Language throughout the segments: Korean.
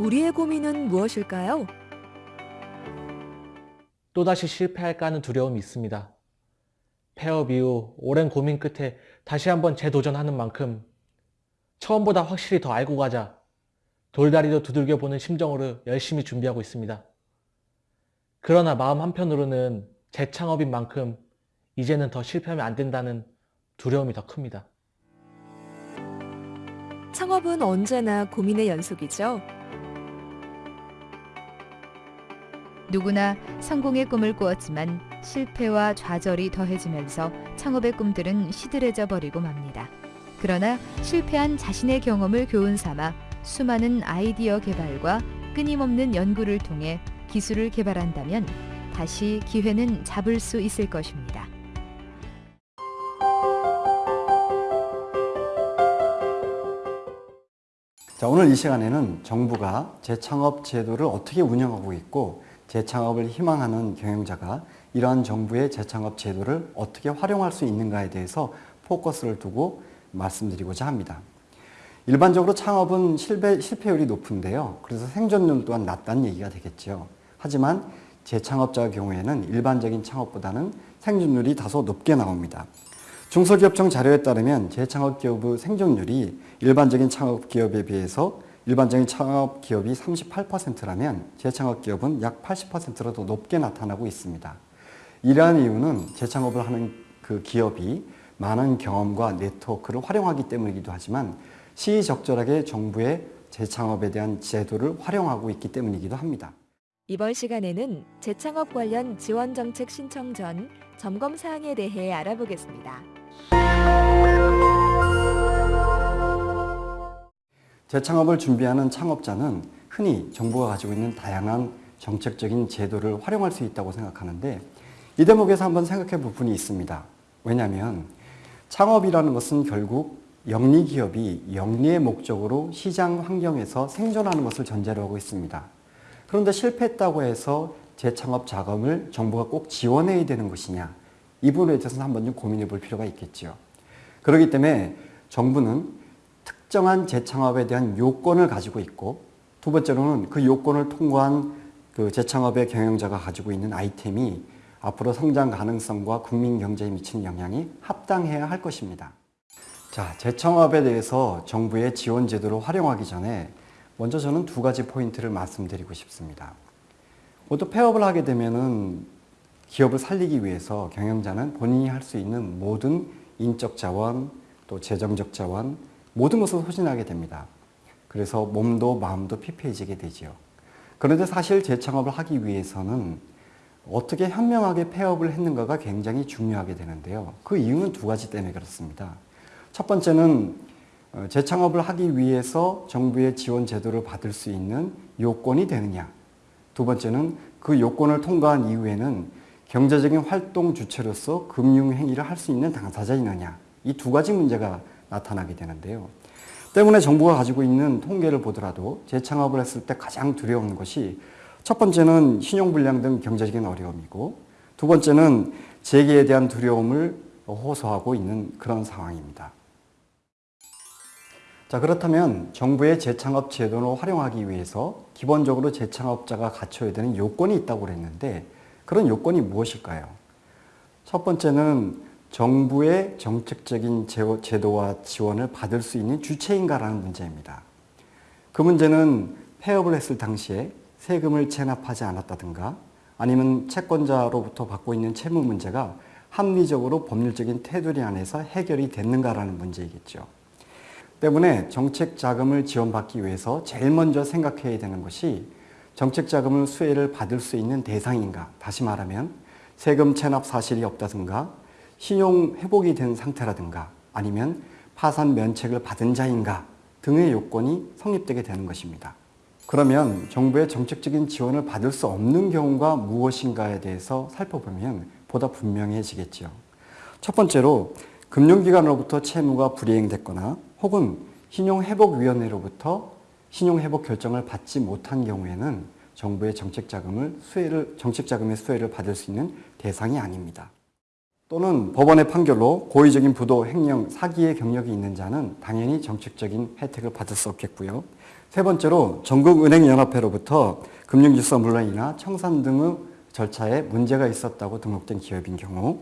우리의 고민은 무엇일까요? 또다시 실패할까 하는 두려움이 있습니다. 폐업 이후 오랜 고민 끝에 다시 한번 재도전하는 만큼 처음보다 확실히 더 알고 가자 돌다리도 두들겨 보는 심정으로 열심히 준비하고 있습니다. 그러나 마음 한편으로는 재창업인 만큼 이제는 더 실패하면 안 된다는 두려움이 더 큽니다. 창업은 언제나 고민의 연속이죠. 누구나 성공의 꿈을 꾸었지만 실패와 좌절이 더해지면서 창업의 꿈들은 시들해져 버리고 맙니다. 그러나 실패한 자신의 경험을 교훈 삼아 수많은 아이디어 개발과 끊임없는 연구를 통해 기술을 개발한다면 다시 기회는 잡을 수 있을 것입니다. 자, 오늘 이 시간에는 정부가 재창업 제도를 어떻게 운영하고 있고 재창업을 희망하는 경영자가 이러한 정부의 재창업 제도를 어떻게 활용할 수 있는가에 대해서 포커스를 두고 말씀드리고자 합니다. 일반적으로 창업은 실패, 실패율이 높은데요. 그래서 생존율 또한 낮다는 얘기가 되겠죠. 하지만 재창업자의 경우에는 일반적인 창업보다는 생존율이 다소 높게 나옵니다. 중소기업청 자료에 따르면 재창업 기업의 생존율이 일반적인 창업 기업에 비해서 일반적인 창업기업이 38%라면 재창업기업은 약 80%로 더 높게 나타나고 있습니다. 이러한 이유는 재창업을 하는 그 기업이 많은 경험과 네트워크를 활용하기 때문이기도 하지만 시의적절하게 정부의 재창업에 대한 제도를 활용하고 있기 때문이기도 합니다. 이번 시간에는 재창업 관련 지원 정책 신청 전 점검 사항에 대해 알아보겠습니다. 재창업을 준비하는 창업자는 흔히 정부가 가지고 있는 다양한 정책적인 제도를 활용할 수 있다고 생각하는데 이 대목에서 한번 생각해 볼 분이 있습니다. 왜냐하면 창업이라는 것은 결국 영리기업이 영리의 목적으로 시장 환경에서 생존하는 것을 전제로 하고 있습니다. 그런데 실패했다고 해서 재창업 자금을 정부가 꼭 지원해야 되는 것이냐 이 부분에 대해서는 한번 좀 고민해 볼 필요가 있겠죠. 그렇기 때문에 정부는 특정한 재창업에 대한 요건을 가지고 있고 두 번째로는 그 요건을 통과한 그 재창업의 경영자가 가지고 있는 아이템이 앞으로 성장 가능성과 국민 경제에 미치는 영향이 합당해야 할 것입니다. 자, 재창업에 대해서 정부의 지원 제도를 활용하기 전에 먼저 저는 두 가지 포인트를 말씀드리고 싶습니다. 모두 폐업을 하게 되면은 기업을 살리기 위해서 경영자는 본인이 할 수 있는 모든 인적 자원, 또 재정적 자원, 모든 것을 소진하게 됩니다. 그래서 몸도 마음도 피폐해지게 되지요. 그런데 사실 재창업을 하기 위해서는 어떻게 현명하게 폐업을 했는가가 굉장히 중요하게 되는데요. 그 이유는 두 가지 때문에 그렇습니다. 첫 번째는 어, 재창업을 하기 위해서 정부의 지원 제도를 받을 수 있는 요건이 되느냐. 두 번째는 그 요건을 통과한 이후에는 경제적인 활동 주체로서 금융 행위를 할 수 있는 당사자이느냐. 이 두 가지 문제가 나타나게 되는데요. 때문에 정부가 가지고 있는 통계를 보더라도 재창업을 했을 때 가장 두려운 것이 첫 번째는 신용불량 등 경제적인 어려움이고 두 번째는 재계에 대한 두려움을 호소하고 있는 그런 상황입니다. 자 그렇다면 정부의 재창업 제도를 활용하기 위해서 기본적으로 재창업자가 갖춰야 되는 요건이 있다고 그랬는데 그런 요건이 무엇일까요? 첫 번째는 정부의 정책적인 제도와 지원을 받을 수 있는 주체인가라는 문제입니다. 그 문제는 폐업을 했을 당시에 세금을 체납하지 않았다든가 아니면 채권자로부터 받고 있는 채무 문제가 합리적으로 법률적인 테두리 안에서 해결이 됐는가라는 문제이겠죠. 때문에 정책 자금을 지원받기 위해서 제일 먼저 생각해야 되는 것이 정책 자금을 수혜를 받을 수 있는 대상인가 다시 말하면 세금 체납 사실이 없다든가 신용 회복이 된 상태라든가 아니면 파산 면책을 받은 자인가 등의 요건이 성립되게 되는 것입니다. 그러면 정부의 정책적인 지원을 받을 수 없는 경우가 무엇인가에 대해서 살펴보면 보다 분명해지겠죠. 첫 번째로 금융기관으로부터 채무가 불이행됐거나 혹은 신용회복위원회로부터 신용회복 결정을 받지 못한 경우에는 정부의 정책자금을 수혜를, 정책자금의 수혜를 받을 수 있는 대상이 아닙니다. 또는 법원의 판결로 고의적인 부도, 횡령, 사기의 경력이 있는 자는 당연히 정책적인 혜택을 받을 수 없겠고요. 세 번째로 전국은행연합회로부터 금융질서 물론이나 청산 등의 절차에 문제가 있었다고 등록된 기업인 경우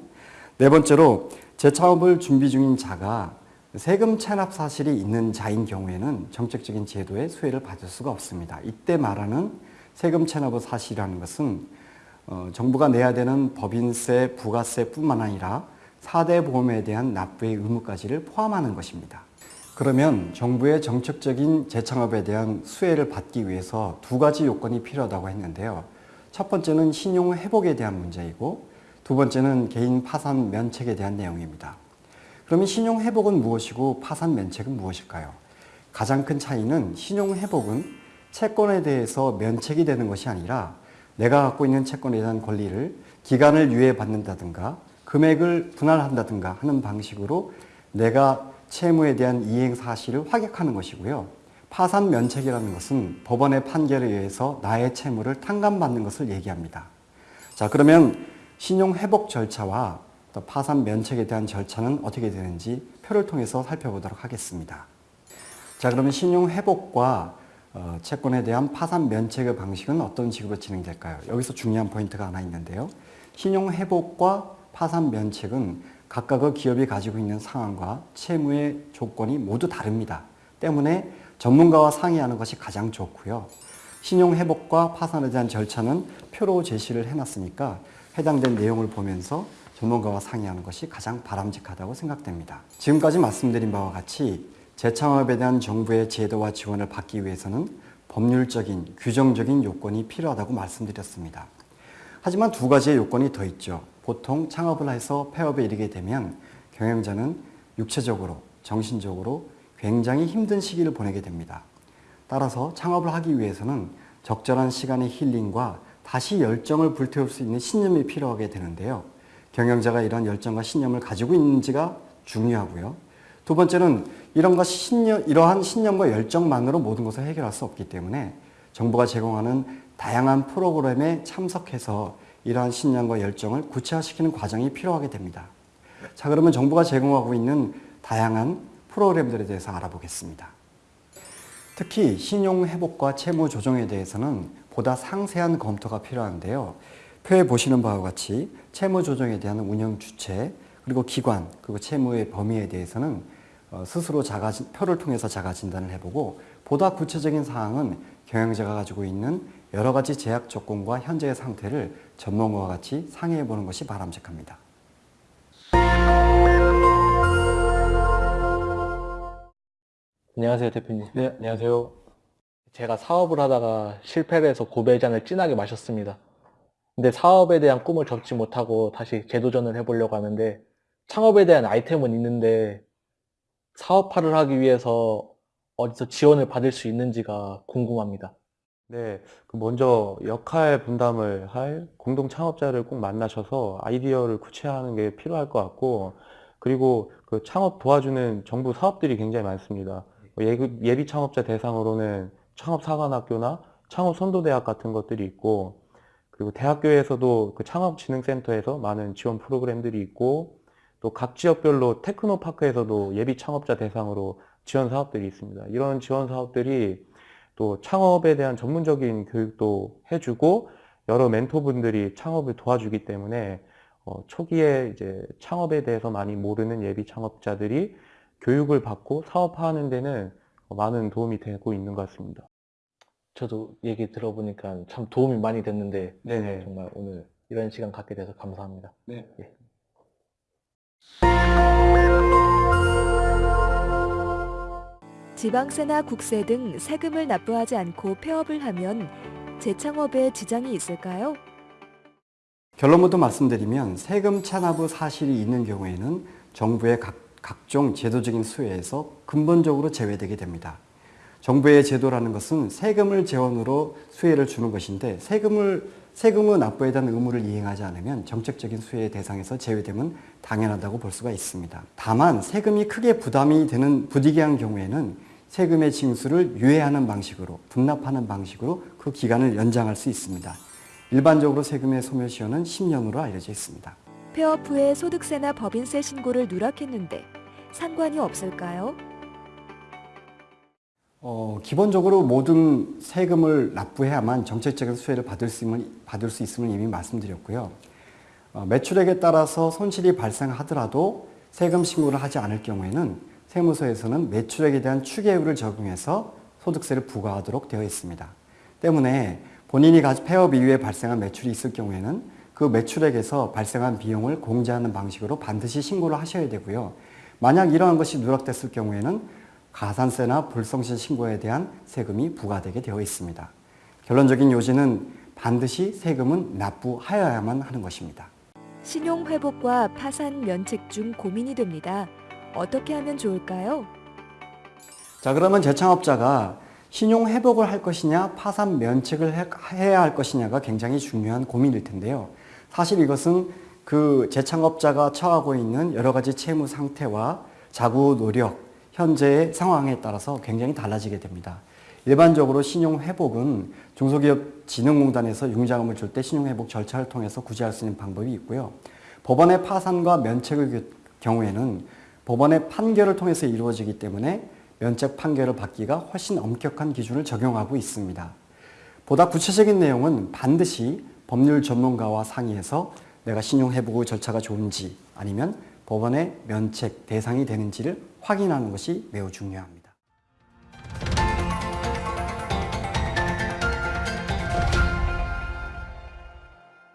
네 번째로 재창업을 준비 중인 자가 세금 체납 사실이 있는 자인 경우에는 정책적인 제도의 수혜를 받을 수가 없습니다. 이때 말하는 세금 체납의 사실이라는 것은 어, 정부가 내야 되는 법인세, 부가세뿐만 아니라 4대 보험에 대한 납부의 의무까지를 포함하는 것입니다. 그러면 정부의 정책적인 재창업에 대한 수혜를 받기 위해서 두 가지 요건이 필요하다고 했는데요. 첫 번째는 신용 회복에 대한 문제이고 두 번째는 개인 파산 면책에 대한 내용입니다. 그러면 신용 회복은 무엇이고 파산 면책은 무엇일까요? 가장 큰 차이는 신용 회복은 채권에 대해서 면책이 되는 것이 아니라 내가 갖고 있는 채권에 대한 권리를 기간을 유예받는다든가 금액을 분할한다든가 하는 방식으로 내가 채무에 대한 이행 사실을 확약하는 것이고요. 파산 면책이라는 것은 법원의 판결에 의해서 나의 채무를 탕감받는 것을 얘기합니다. 자, 그러면 신용 회복 절차와 또 파산 면책에 대한 절차는 어떻게 되는지 표를 통해서 살펴보도록 하겠습니다. 자, 그러면 신용 회복과 어, 채권에 대한 파산 면책의 방식은 어떤 식으로 진행될까요? 여기서 중요한 포인트가 하나 있는데요. 신용 회복과 파산 면책은 각각의 기업이 가지고 있는 상황과 채무의 조건이 모두 다릅니다. 때문에 전문가와 상의하는 것이 가장 좋고요. 신용 회복과 파산에 대한 절차는 표로 제시를 해놨으니까 해당된 내용을 보면서 전문가와 상의하는 것이 가장 바람직하다고 생각됩니다. 지금까지 말씀드린 바와 같이 재창업에 대한 정부의 제도와 지원을 받기 위해서는 법률적인, 규정적인 요건이 필요하다고 말씀드렸습니다. 하지만 두 가지의 요건이 더 있죠. 보통 창업을 해서 폐업에 이르게 되면 경영자는 육체적으로, 정신적으로 굉장히 힘든 시기를 보내게 됩니다. 따라서 창업을 하기 위해서는 적절한 시간의 힐링과 다시 열정을 불태울 수 있는 신념이 필요하게 되는데요. 경영자가 이런 열정과 신념을 가지고 있는지가 중요하고요. 두 번째는 이런 것 신념, 이러한 신념과 열정만으로 모든 것을 해결할 수 없기 때문에 정부가 제공하는 다양한 프로그램에 참석해서 이러한 신념과 열정을 구체화시키는 과정이 필요하게 됩니다. 자, 그러면 정부가 제공하고 있는 다양한 프로그램들에 대해서 알아보겠습니다. 특히 신용 회복과 채무 조정에 대해서는 보다 상세한 검토가 필요한데요. 표에 보시는 바와 같이 채무 조정에 대한 운영 주체, 그리고 기관, 그리고 채무의 범위에 대해서는 어, 스스로 자가, 표를 통해서 자가 진단을 해보고 보다 구체적인 사항은 경영자가 가지고 있는 여러 가지 제약 조건과 현재의 상태를 전문가와 같이 상의해 보는 것이 바람직합니다. 안녕하세요, 대표님. 네, 안녕하세요. 제가 사업을 하다가 실패를 해서 고배의 잔을 진하게 마셨습니다. 근데 사업에 대한 꿈을 접지 못하고 다시 재도전을 해보려고 하는데 창업에 대한 아이템은 있는데 사업화를 하기 위해서 어디서 지원을 받을 수 있는지가 궁금합니다. 네, 그 먼저 역할 분담을 할 공동 창업자를 꼭 만나셔서 아이디어를 구체화하는 게 필요할 것 같고, 그리고 그 창업 도와주는 정부 사업들이 굉장히 많습니다. 뭐 예비, 창업자 대상으로는 창업사관학교나 창업선도대학 같은 것들이 있고, 그리고 대학교에서도 그 창업진흥센터에서 많은 지원 프로그램들이 있고, 또 각 지역별로 테크노파크에서도 예비 창업자 대상으로 지원 사업들이 있습니다. 이런 지원 사업들이 또 창업에 대한 전문적인 교육도 해주고 여러 멘토분들이 창업을 도와주기 때문에 어, 초기에 이제 창업에 대해서 많이 모르는 예비 창업자들이 교육을 받고 사업화하는 데는 어, 많은 도움이 되고 있는 것 같습니다. 저도 얘기 들어보니까 참 도움이 많이 됐는데 네네. 정말 오늘 이런 시간 갖게 돼서 감사합니다. 네. 예. 지방세나 국세 등 세금을 납부하지 않고 폐업을 하면 재창업에 지장이 있을까요? 결론부터 말씀드리면 세금 체납의 사실이 있는 경우에는 정부의 각, 각종 제도적인 수혜에서 근본적으로 제외되게 됩니다. 정부의 제도라는 것은 세금을 재원으로 수혜를 주는 것인데 세금을 세금의 납부에 대한 의무를 이행하지 않으면 정책적인 수혜의 대상에서 제외되면 당연하다고 볼 수가 있습니다. 다만 세금이 크게 부담이 되는 부디게 한 경우에는 세금의 징수를 유예하는 방식으로 분납하는 방식으로 그 기간을 연장할 수 있습니다. 일반적으로 세금의 소멸시효는 10년으로 알려져 있습니다. 폐업 후에 소득세나 법인세 신고를 누락했는데 상관이 없을까요? 어, 기본적으로 모든 세금을 납부해야만 정책적인 수혜를 받을 수 있음을, 받을 수 있음을 이미 말씀드렸고요. 어, 매출액에 따라서 손실이 발생하더라도 세금 신고를 하지 않을 경우에는 세무서에서는 매출액에 대한 추계율을 적용해서 소득세를 부과하도록 되어 있습니다. 때문에 본인이 폐업 이후에 발생한 매출이 있을 경우에는 그 매출액에서 발생한 비용을 공제하는 방식으로 반드시 신고를 하셔야 되고요. 만약 이러한 것이 누락됐을 경우에는 가산세나 불성실 신고에 대한 세금이 부과되게 되어 있습니다. 결론적인 요지는 반드시 세금은 납부하여야만 하는 것입니다. 신용 회복과 파산 면책 중 고민이 됩니다. 어떻게 하면 좋을까요? 자, 그러면 재창업자가 신용 회복을 할 것이냐, 파산 면책을 해- 해야 할 것이냐가 굉장히 중요한 고민일 텐데요. 사실 이것은 그 재창업자가 처하고 있는 여러 가지 채무 상태와 자구 노력, 현재의 상황에 따라서 굉장히 달라지게 됩니다. 일반적으로 신용 회복은 중소기업진흥공단에서 융자금을 줄 때 신용 회복 절차를 통해서 구제할 수 있는 방법이 있고요. 법원의 파산과 면책의 그 경우에는 법원의 판결을 통해서 이루어지기 때문에 면책 판결을 받기가 훨씬 엄격한 기준을 적용하고 있습니다. 보다 구체적인 내용은 반드시 법률 전문가와 상의해서 내가 신용 회복의 절차가 좋은지 아니면 법원의 면책 대상이 되는지를 확인하는 것이 매우 중요합니다.